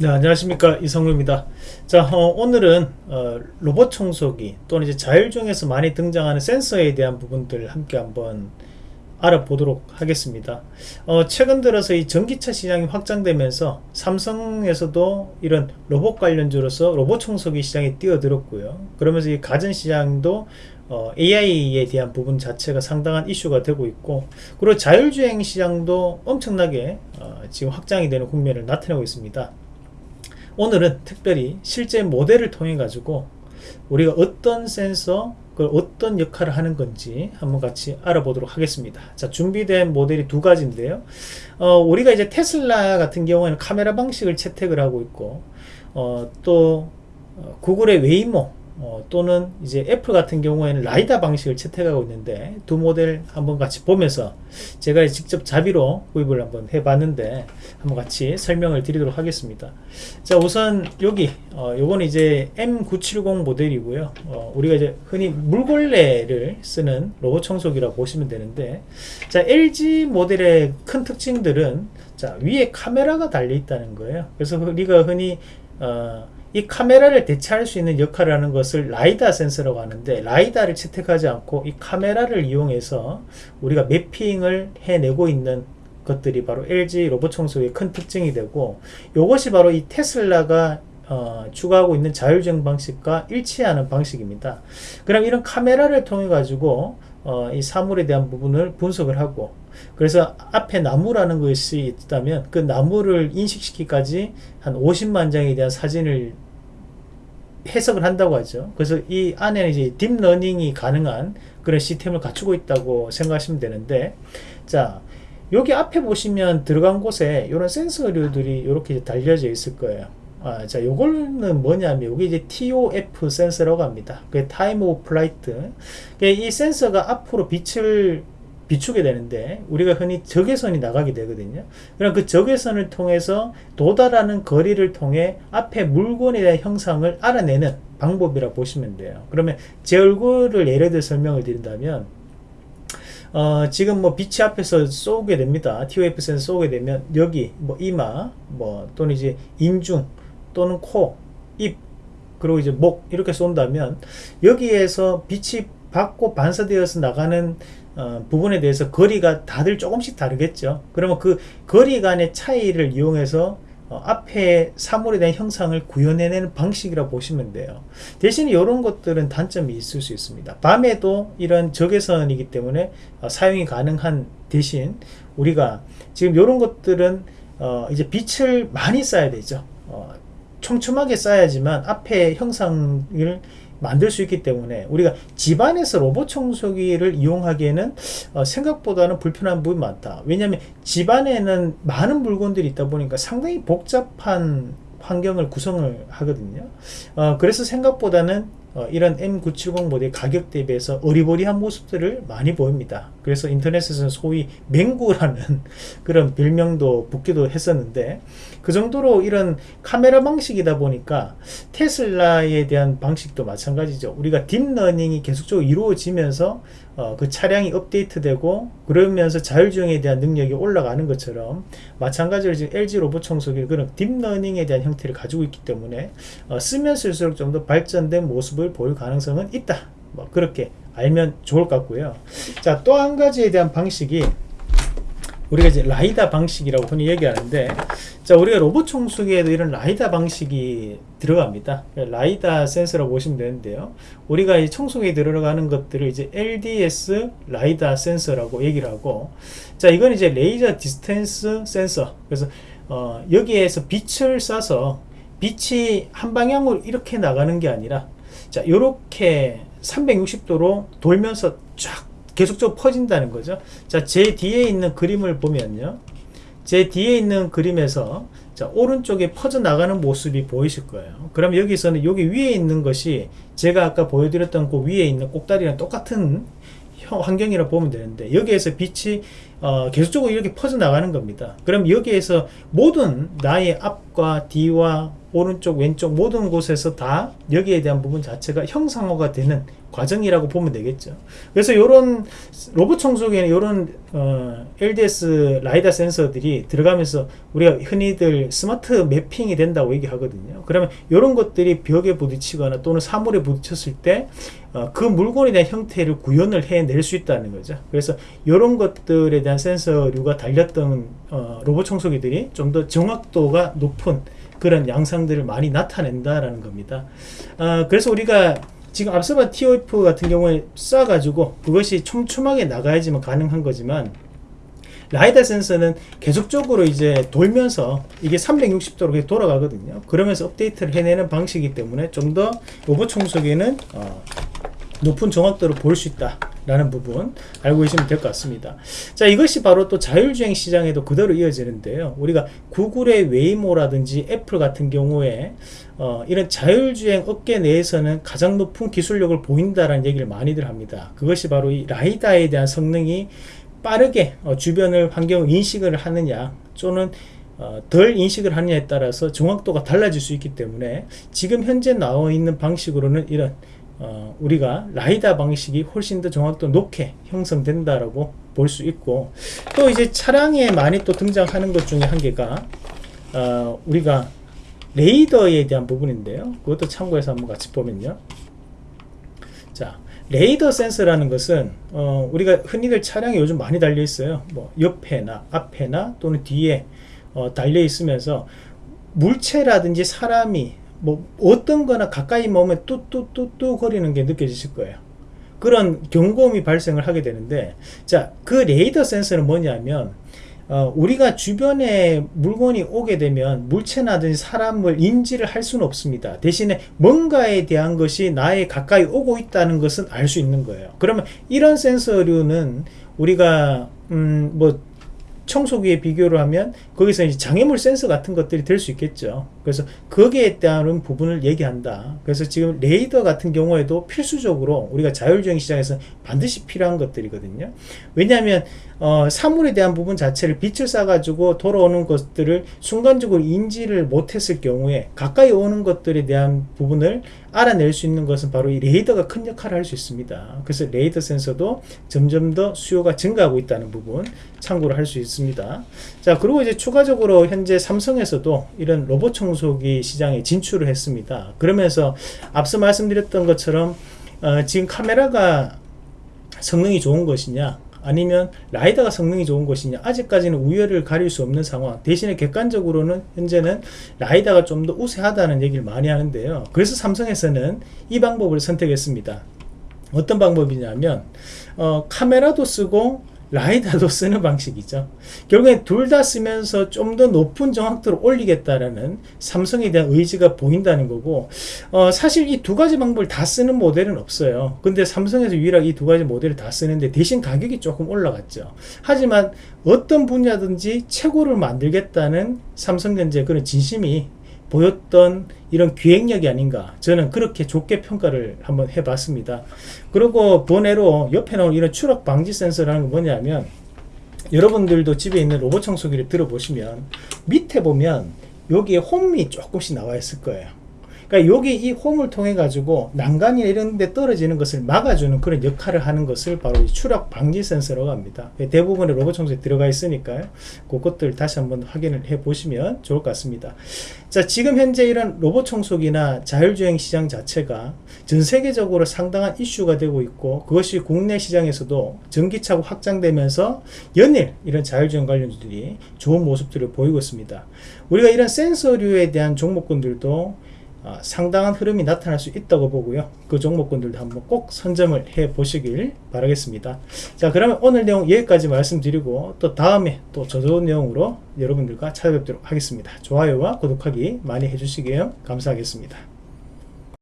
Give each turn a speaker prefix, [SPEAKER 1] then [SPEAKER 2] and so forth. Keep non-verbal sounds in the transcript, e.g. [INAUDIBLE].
[SPEAKER 1] 네 안녕하십니까. 이성루입니다. 자 어, 오늘은 어, 로봇 청소기 또는 이제 자율주행에서 많이 등장하는 센서에 대한 부분들 함께 한번 알아보도록 하겠습니다. 어, 최근 들어서 이 전기차 시장이 확장되면서 삼성에서도 이런 로봇 관련주로서 로봇 청소기 시장에 뛰어들었고요. 그러면서 이 가전 시장도 어, AI에 대한 부분 자체가 상당한 이슈가 되고 있고 그리고 자율주행 시장도 엄청나게 어, 지금 확장이 되는 국면을 나타내고 있습니다 오늘은 특별히 실제 모델을 통해 가지고 우리가 어떤 센서 그 어떤 역할을 하는 건지 한번 같이 알아보도록 하겠습니다. 자 준비된 모델이 두 가지인데요. 어, 우리가 이제 테슬라 같은 경우에는 카메라 방식을 채택을 하고 있고 어, 또 어, 구글의 웨이모 어, 또는 이제 애플 같은 경우에는 라이다 방식을 채택하고 있는데 두 모델 한번 같이 보면서 제가 직접 자비로 구입을 한번 해봤는데 한번 같이 설명을 드리도록 하겠습니다. 자 우선 여기 어, 요건 이제 M970 모델이고요. 어, 우리가 이제 흔히 물걸레를 쓰는 로봇 청소기라고 보시면 되는데 자 LG 모델의 큰 특징들은 자 위에 카메라가 달려 있다는 거예요. 그래서 우리가 흔히 어, 이 카메라를 대체할 수 있는 역할을 하는 것을 라이다 센서라고 하는데 라이다를 채택하지 않고 이 카메라를 이용해서 우리가 매핑을 해내고 있는 것들이 바로 LG 로봇 청소기의 큰 특징이 되고 이것이 바로 이 테슬라가 어, 추구하고 있는 자율주행 방식과 일치하는 방식입니다. 그럼 이런 카메라를 통해 가지고 어, 이 사물에 대한 부분을 분석을 하고 그래서 앞에 나무라는 것이 있다면 그 나무를 인식시키기까지 한 50만 장에 대한 사진을 해석을 한다고 하죠. 그래서 이 안에는 이제 딥러닝이 가능한 그런 시스템을 갖추고 있다고 생각하시면 되는데 자 여기 앞에 보시면 들어간 곳에 이런 센서류들이 이렇게 달려져 있을 거예요. 아, 자, 요거는 뭐냐면, 여기 이제 TOF 센서라고 합니다. 그 Time of Flight. 이 센서가 앞으로 빛을 비추게 되는데 우리가 흔히 적외선이 나가게 되거든요 그럼 그 적외선을 통해서 도달하는 거리를 통해 앞에 물건에 대한 형상을 알아내는 방법이라 고 보시면 돼요 그러면 제 얼굴을 예를 들어 설명을 드린다면 어, 지금 뭐 빛이 앞에서 쏘게 됩니다 TOF 센서 쏘게 되면 여기 뭐 이마 뭐 또는 이제 인중 또는 코, 입 그리고 이제 목 이렇게 쏜다면 여기에서 빛이 받고 반사되어서 나가는 어, 부분에 대해서 거리가 다들 조금씩 다르겠죠. 그러면 그 거리 간의 차이를 이용해서 어, 앞에 사물에 대한 형상을 구현해내는 방식이라고 보시면 돼요. 대신 이런 것들은 단점이 있을 수 있습니다. 밤에도 이런 적외선이기 때문에 어, 사용이 가능한 대신 우리가 지금 이런 것들은 어, 이제 빛을 많이 써야 되죠. 어, 촘촘하게 써야지만 앞에 형상을 만들 수 있기 때문에 우리가 집안에서 로봇 청소기를 이용하기에는 어, 생각보다는 불편한 부분이 많다. 왜냐하면 집안에는 많은 물건들이 있다 보니까 상당히 복잡한 환경을 구성을 하거든요. 어, 그래서 생각보다는 어, 이런 M970 모델 가격 대비해서 어리버리한 모습들을 많이 보입니다. 그래서 인터넷에서는 소위 맹구라는 [LAUGHS] 그런 별명도 붙기도 했었는데 그 정도로 이런 카메라 방식이다 보니까 테슬라에 대한 방식도 마찬가지죠. 우리가 딥러닝이 계속적으로 이루어지면서 어, 그 차량이 업데이트되고 그러면서 자율주행에 대한 능력이 올라가는 것처럼 마찬가지로 지금 LG 로봇 청소기 그런 딥러닝에 대한 형태를 가지고 있기 때문에 어, 쓰면 쓸수록 좀 더 발전된 모습을 보일 가능성은 있다. 뭐 그렇게 알면 좋을 것 같고요. 자 또 한 가지에 대한 방식이 우리가 이제 라이다 방식이라고 흔히 얘기하는데 자 우리가 로봇 청소기에도 이런 라이다 방식이 들어갑니다. 라이다 센서라고 보시면 되는데요. 우리가 이 청소기에 들어가는 것들을 이제 LDS 라이다 센서라고 얘기를 하고 자 이건 이제 레이저 distance 센서. 그래서 어, 여기에서 빛을 쏴서 빛이 한 방향으로 이렇게 나가는 게 아니라 자 이렇게 360도로 돌면서 쫙 계속적으로 퍼진다는 거죠. 자 제 뒤에 있는 그림을 보면요. 제 뒤에 있는 그림에서 자 오른쪽에 퍼져나가는 모습이 보이실 거예요. 그럼 여기서는 여기 위에 있는 것이 제가 아까 보여드렸던 그 위에 있는 꼭다리랑 똑같은 환경이라 보면 되는데 여기에서 빛이 어, 계속적으로 이렇게 퍼져나가는 겁니다. 그럼 여기에서 모든 나의 앞과 뒤와 오른쪽 왼쪽 모든 곳에서 다 여기에 대한 부분 자체가 형상화가 되는 과정이라고 보면 되겠죠. 그래서 이런 로봇 청소기에는 이런 어, LDS 라이다 센서들이 들어가면서 우리가 흔히들 스마트 매핑이 된다고 얘기하거든요. 그러면 이런 것들이 벽에 부딪히거나 또는 사물에 부딪혔을 때그 어, 물건에 대한 형태를 구현을 해낼 수 있다는 거죠. 그래서 이런 것들에 대한 센서류가 달렸던 어, 로봇 청소기들이 좀 더 정확도가 높은 그런 양상들을 많이 나타낸다라는 겁니다. 어, 그래서 우리가 지금 앞서 본 TOF 같은 경우에 쏴가지고 그것이 촘촘하게 나가야지만 가능한 거지만 라이다 센서는 계속적으로 이제 돌면서 이게 360도로 돌아가거든요. 그러면서 업데이트를 해내는 방식이기 때문에 좀 더 로봇 청소기는 어, 높은 정확도를 볼수 있다 라는 부분 알고 계시면 될 것 같습니다. 자 이것이 바로 또 자율주행 시장에도 그대로 이어지는데요. 우리가 구글의 웨이모라든지 애플 같은 경우에 어, 이런 자율주행 업계 내에서는 가장 높은 기술력을 보인다라는 얘기를 많이들 합니다. 그것이 바로 이 라이다에 대한 성능이 빠르게 어, 주변을 환경을 인식을 하느냐 또는 어, 덜 인식을 하느냐에 따라서 정확도가 달라질 수 있기 때문에 지금 현재 나와 있는 방식으로는 이런 어, 우리가 라이다 방식이 훨씬 더 정확도 높게 형성된다라고 볼 수 있고 또 이제 차량에 많이 또 등장하는 것 중에 한 개가 어, 우리가 레이더에 대한 부분인데요. 그것도 참고해서 한번 같이 보면요. 자 레이더 센서라는 것은 어, 우리가 흔히들 차량에 요즘 많이 달려 있어요. 뭐 옆에나 앞에나 또는 뒤에 어, 달려 있으면서 물체라든지 사람이 뭐 어떤 거나 가까이 머면 뚜뚜뚜뚜 거리는 게 느껴지실 거예요. 그런 경고음이 발생을 하게 되는데 자그 레이더 센서는 뭐냐면 어, 우리가 주변에 물건이 오게 되면 물체나든지 사람을 인지를 할 수는 없습니다. 대신에 뭔가에 대한 것이 나에 가까이 오고 있다는 것은 알 수 있는 거예요. 그러면 이런 센서류는 우리가 음 뭐 청소기에 비교를 하면 거기서 이제 장애물 센서 같은 것들이 될 수 있겠죠. 그래서 거기에 따른 부분을 얘기한다. 그래서 지금 레이더 같은 경우에도 필수적으로 우리가 자율주행 시장에서 반드시 필요한 것들이거든요. 왜냐하면 어, 사물에 대한 부분 자체를 빛을 쏴가지고 돌아오는 것들을 순간적으로 인지를 못했을 경우에 가까이 오는 것들에 대한 부분을 알아낼 수 있는 것은 바로 이 레이더가 큰 역할을 할 수 있습니다. 그래서 레이더 센서도 점점 더 수요가 증가하고 있다는 부분 참고를 할 수 있습니다. 자 그리고 이제 추가적으로 현재 삼성에서도 이런 로봇 청소기 시장에 진출을 했습니다. 그러면서 앞서 말씀드렸던 것처럼 어, 지금 카메라가 성능이 좋은 것이냐 아니면 라이다가 성능이 좋은 것이냐 아직까지는 우열을 가릴 수 없는 상황 대신에 객관적으로는 현재는 라이다가 좀 더 우세하다는 얘기를 많이 하는데요 그래서 삼성에서는 이 방법을 선택했습니다 어떤 방법이냐면 어, 카메라도 쓰고 라이다도 [LAUGHS] 쓰는 방식이죠. 결국엔 둘 다 쓰면서 좀 더 높은 정확도를 올리겠다라는 삼성에 대한 의지가 보인다는 거고 어, 사실 이 두 가지 방법을 다 쓰는 모델은 없어요. 근데 삼성에서 유일하게 이 두 가지 모델을 다 쓰는데 대신 가격이 조금 올라갔죠. 하지만 어떤 분야든지 최고를 만들겠다는 삼성전자 그런 진심이 보였던 이런 기획력이 아닌가. 저는 그렇게 좋게 평가를 한번 해봤습니다. 그리고 번외로 옆에 나온 이런 추락 방지 센서라는 건 뭐냐면 여러분들도 집에 있는 로봇 청소기를 들어보시면 밑에 보면 여기에 홈이 조금씩 나와 있을 거예요 그러니까 여기 이 홈을 통해 가지고 난간이 이런 데 떨어지는 것을 막아주는 그런 역할을 하는 것을 바로 추락 방지 센서라고 합니다. 대부분의 로봇 청소에 들어가 있으니까요. 그것들 다시 한번 확인을 해 보시면 좋을 것 같습니다. 자 지금 현재 이런 로봇 청소기나 자율주행 시장 자체가 전 세계적으로 상당한 이슈가 되고 있고 그것이 국내 시장에서도 전기차고 확장되면서 연일 이런 자율주행 관련주들이 좋은 모습들을 보이고 있습니다. 우리가 이런 센서류에 대한 종목군들도 어, 상당한 흐름이 나타날 수 있다고 보고요. 그 종목군들도 한번 꼭 선점을 해 보시길 바라겠습니다. 자 그러면 오늘 내용 여기까지 말씀드리고 또 다음에 또 저 좋은 내용으로 여러분들과 찾아뵙도록 하겠습니다. 좋아요와 구독하기 많이 해주시길 감사하겠습니다